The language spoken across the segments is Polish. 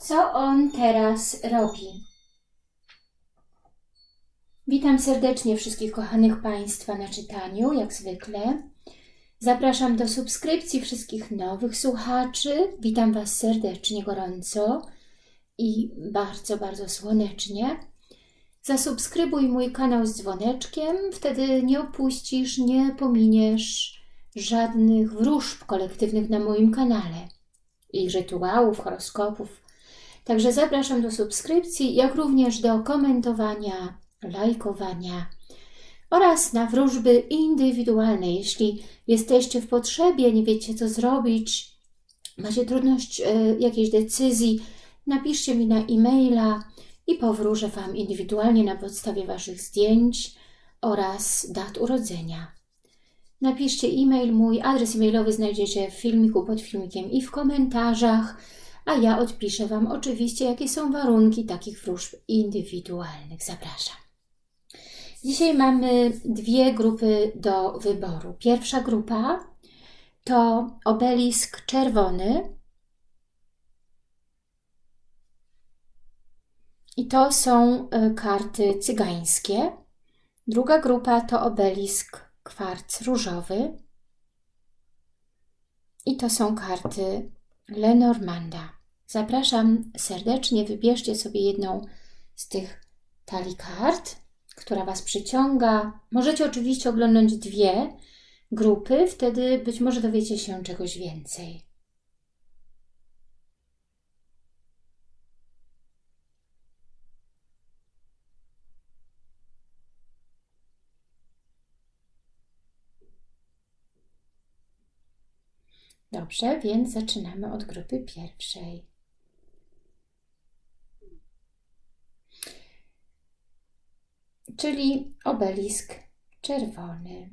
Co on teraz robi? Witam serdecznie wszystkich kochanych Państwa na czytaniu, jak zwykle. Zapraszam do subskrypcji wszystkich nowych słuchaczy. Witam Was serdecznie, gorąco i bardzo, bardzo słonecznie. Zasubskrybuj mój kanał z dzwoneczkiem, wtedy nie opuścisz, nie pominiesz żadnych wróżb kolektywnych na moim kanale i rytuałów, horoskopów. Także zapraszam do subskrypcji, jak również do komentowania, lajkowania oraz na wróżby indywidualne. Jeśli jesteście w potrzebie, nie wiecie co zrobić, macie trudność e, jakiejś decyzji, napiszcie mi na e-maila i powróżę Wam indywidualnie na podstawie Waszych zdjęć oraz dat urodzenia. Napiszcie e-mail, mój adres e-mailowy znajdziecie w filmiku, pod filmikiem i w komentarzach, a ja odpiszę Wam oczywiście, jakie są warunki takich wróżb indywidualnych. Zapraszam. Dzisiaj mamy dwie grupy do wyboru. Pierwsza grupa to obelisk czerwony. I to są e, karty cygańskie. Druga grupa to obelisk kwarc różowy. I to są karty Lenormanda. Zapraszam serdecznie, wybierzcie sobie jedną z tych talii kart, która Was przyciąga. Możecie oczywiście oglądać dwie grupy, wtedy być może dowiecie się czegoś więcej. Dobrze, więc zaczynamy od grupy pierwszej. Czyli obelisk czerwony.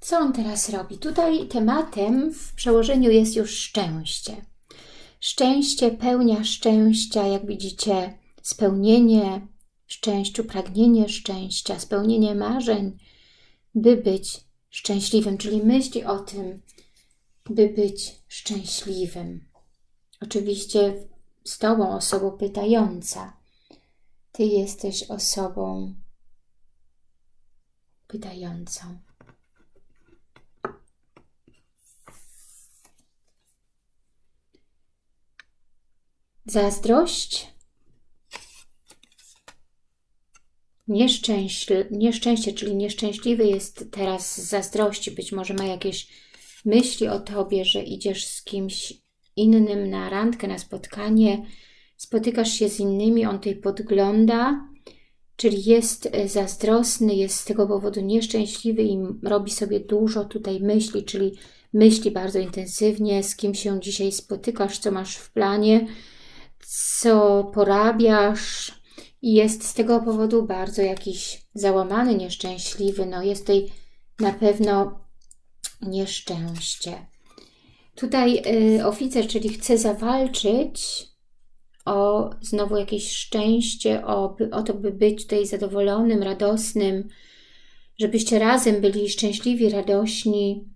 Co on teraz robi? Tutaj tematem w przełożeniu jest już szczęście. Szczęście, pełnia szczęścia, jak widzicie, spełnienie, szczęściu, pragnienie szczęścia, spełnienie marzeń, by być szczęśliwym, czyli myśli o tym, by być szczęśliwym. Oczywiście z Tobą osobą pytająca. Ty jesteś osobą pytającą. Zazdrość Nieszczęście, czyli nieszczęśliwy jest teraz z zazdrości, być może ma jakieś myśli o Tobie, że idziesz z kimś innym na randkę, na spotkanie, spotykasz się z innymi, on tutaj podgląda, czyli jest e, zazdrosny, jest z tego powodu nieszczęśliwy i robi sobie dużo tutaj myśli, czyli myśli bardzo intensywnie, z kim się dzisiaj spotykasz, co masz w planie, co porabiasz, i jest z tego powodu bardzo jakiś załamany, nieszczęśliwy. No jest tutaj na pewno nieszczęście. Tutaj y, oficer, czyli chce zawalczyć o znowu jakieś szczęście, o, o to, by być tutaj zadowolonym, radosnym, żebyście razem byli szczęśliwi, radośni.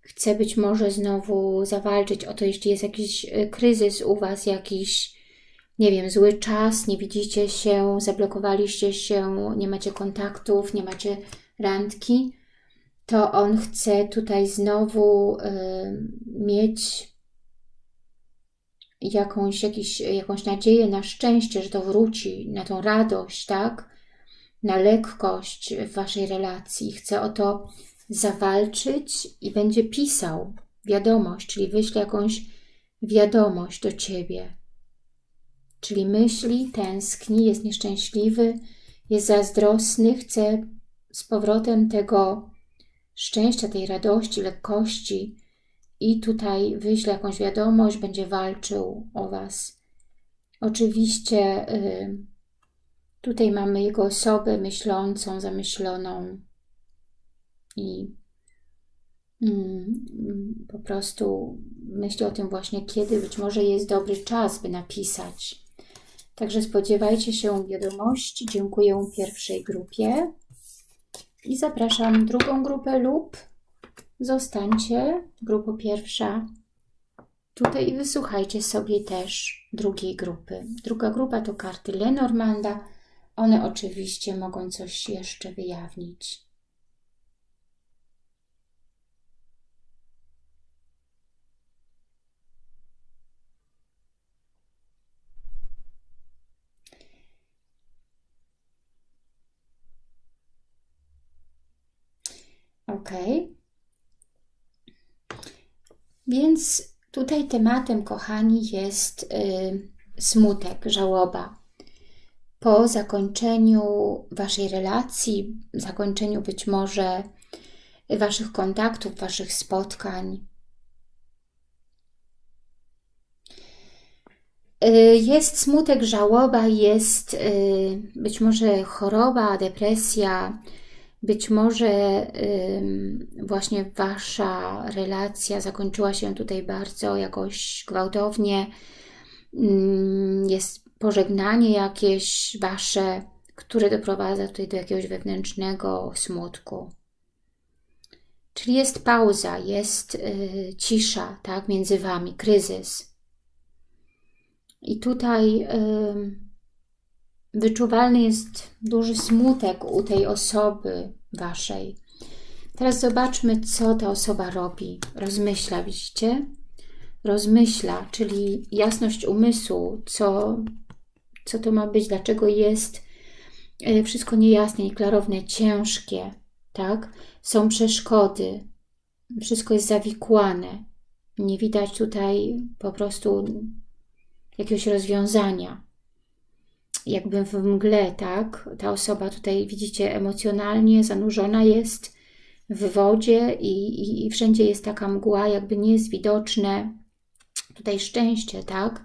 Chce być może znowu zawalczyć o to, jeśli jest jakiś y, kryzys u Was, jakiś nie wiem, zły czas, nie widzicie się, zablokowaliście się, nie macie kontaktów, nie macie randki, to on chce tutaj znowu y, mieć jakąś, jakiś, jakąś nadzieję na szczęście, że to wróci, na tą radość, tak? Na lekkość w Waszej relacji. Chce o to zawalczyć i będzie pisał wiadomość, czyli wyśle jakąś wiadomość do Ciebie czyli myśli, tęskni, jest nieszczęśliwy, jest zazdrosny, chce z powrotem tego szczęścia, tej radości, lekkości i tutaj wyśle jakąś wiadomość, będzie walczył o Was. Oczywiście y, tutaj mamy jego osobę myślącą, zamyśloną i mm, po prostu myśli o tym właśnie, kiedy być może jest dobry czas, by napisać Także spodziewajcie się wiadomości. Dziękuję pierwszej grupie. I zapraszam drugą grupę lub zostańcie, grupa pierwsza, tutaj i wysłuchajcie sobie też drugiej grupy. Druga grupa to karty Lenormanda. One oczywiście mogą coś jeszcze wyjawnić. Więc tutaj tematem, kochani, jest y, smutek, żałoba. Po zakończeniu Waszej relacji, zakończeniu być może Waszych kontaktów, Waszych spotkań, y, Jest smutek, żałoba, jest y, być może choroba, depresja, być może właśnie Wasza relacja zakończyła się tutaj bardzo jakoś gwałtownie, jest pożegnanie jakieś Wasze, które doprowadza tutaj do jakiegoś wewnętrznego smutku. Czyli jest pauza, jest y, cisza tak, między Wami, kryzys. I tutaj wyczuwalny jest duży smutek u tej osoby Waszej. Teraz zobaczmy, co ta osoba robi. Rozmyśla, widzicie? Rozmyśla, czyli jasność umysłu, co, co to ma być, dlaczego jest e, wszystko niejasne, nieklarowne, ciężkie, tak? Są przeszkody, wszystko jest zawikłane. Nie widać tutaj po prostu jakiegoś rozwiązania jakby w mgle, tak? Ta osoba tutaj, widzicie, emocjonalnie zanurzona jest w wodzie i, i, i wszędzie jest taka mgła, jakby nie jest widoczne tutaj szczęście, tak?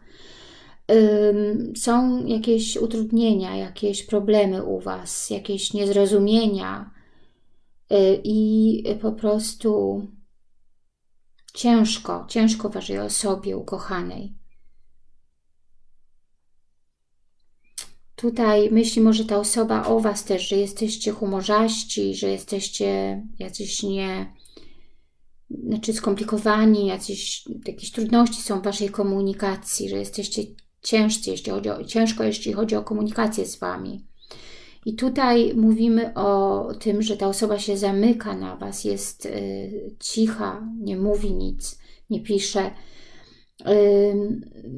Są jakieś utrudnienia, jakieś problemy u Was, jakieś niezrozumienia yy, i po prostu ciężko, ciężko Waszej osobie ukochanej. Tutaj myśli może ta osoba o Was też, że jesteście humorzaści, że jesteście jacyś nie, znaczy skomplikowani, jacyś, jakieś trudności są w Waszej komunikacji, że jesteście ciężcy, jeśli chodzi o, ciężko, jeśli chodzi o komunikację z Wami. I tutaj mówimy o tym, że ta osoba się zamyka na Was, jest y, cicha, nie mówi nic, nie pisze,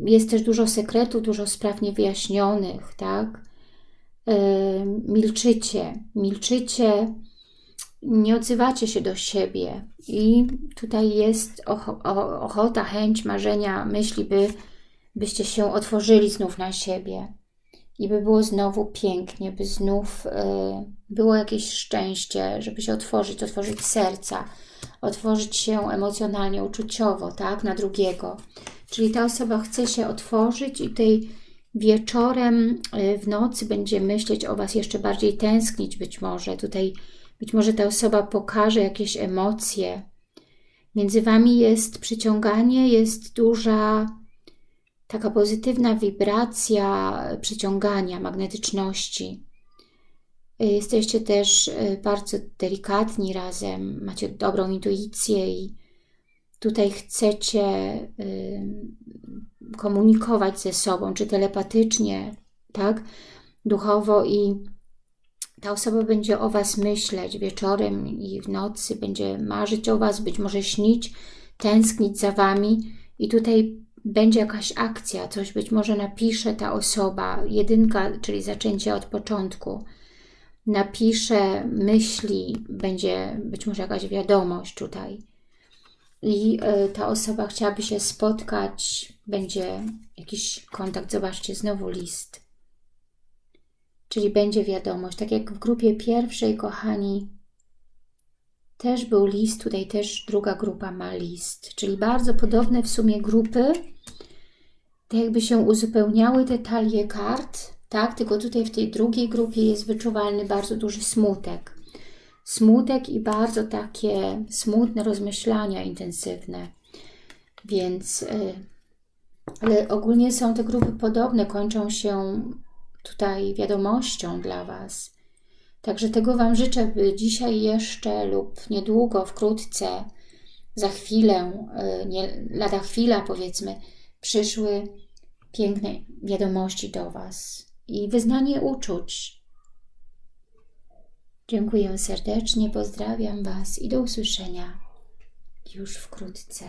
jest też dużo sekretów, dużo spraw niewyjaśnionych, tak? Milczycie, milczycie, nie odzywacie się do siebie. I tutaj jest ochota, chęć, marzenia, myśli, by, byście się otworzyli znów na siebie. I by było znowu pięknie, by znów było jakieś szczęście, żeby się otworzyć, otworzyć serca, otworzyć się emocjonalnie, uczuciowo, tak, na drugiego. Czyli ta osoba chce się otworzyć i tej wieczorem, y, w nocy będzie myśleć o Was jeszcze bardziej, tęsknić być może. Tutaj być może ta osoba pokaże jakieś emocje. Między Wami jest przyciąganie, jest duża taka pozytywna wibracja przyciągania, magnetyczności. Y, jesteście też y, bardzo delikatni razem, macie dobrą intuicję i tutaj chcecie y, komunikować ze sobą, czy telepatycznie, tak, duchowo i ta osoba będzie o Was myśleć wieczorem i w nocy, będzie marzyć o Was, być może śnić, tęsknić za Wami i tutaj będzie jakaś akcja, coś być może napisze ta osoba, jedynka, czyli zaczęcie od początku, napisze, myśli, będzie być może jakaś wiadomość tutaj i e, ta osoba chciałaby się spotkać, będzie jakiś kontakt, zobaczcie, znowu list. Czyli będzie wiadomość. Tak jak w grupie pierwszej, kochani, też był list, tutaj też druga grupa ma list. Czyli bardzo podobne w sumie grupy, tak jakby się uzupełniały te talie kart, tak? Tylko tutaj w tej drugiej grupie jest wyczuwalny bardzo duży smutek. Smutek i bardzo takie smutne rozmyślania intensywne. Więc, y, ale ogólnie są te grupy podobne, kończą się tutaj wiadomością dla Was. Także tego Wam życzę, by dzisiaj jeszcze lub niedługo, wkrótce za chwilę, y, nie, lada chwila powiedzmy, przyszły piękne wiadomości do Was i wyznanie uczuć. Dziękuję serdecznie, pozdrawiam Was i do usłyszenia już wkrótce.